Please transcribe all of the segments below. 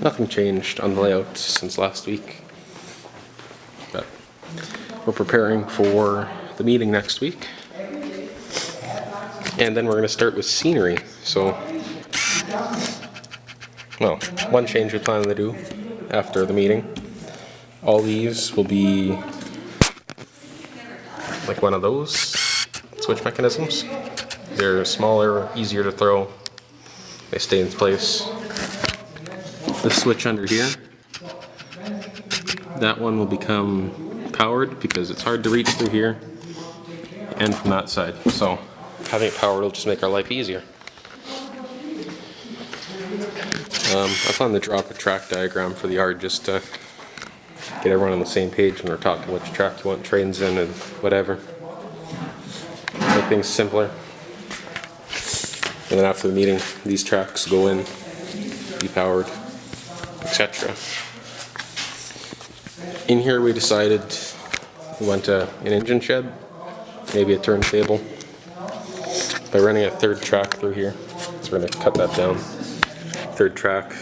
nothing changed on the layout since last week. But we're preparing for the meeting next week. And then we're gonna start with scenery, so. Well, one change we plan to do after the meeting. All these will be like one of those switch mechanisms. They're smaller, easier to throw. They stay in place. The switch under here, that one will become powered because it's hard to reach through here and from that side. So having it powered will just make our life easier. Um, I plan to drop a track diagram for the yard just to get everyone on the same page when we're talking which track you want trains in and whatever. Make things simpler. And then after the meeting, these tracks go in, be powered, etc. In here we decided we want a, an engine shed, maybe a turntable. By running a third track through here, so we're gonna cut that down. Third track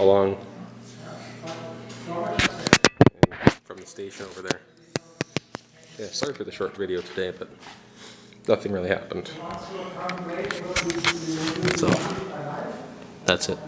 along from the station over there. Yeah, sorry for the short video today, but nothing really happened. So, that's it.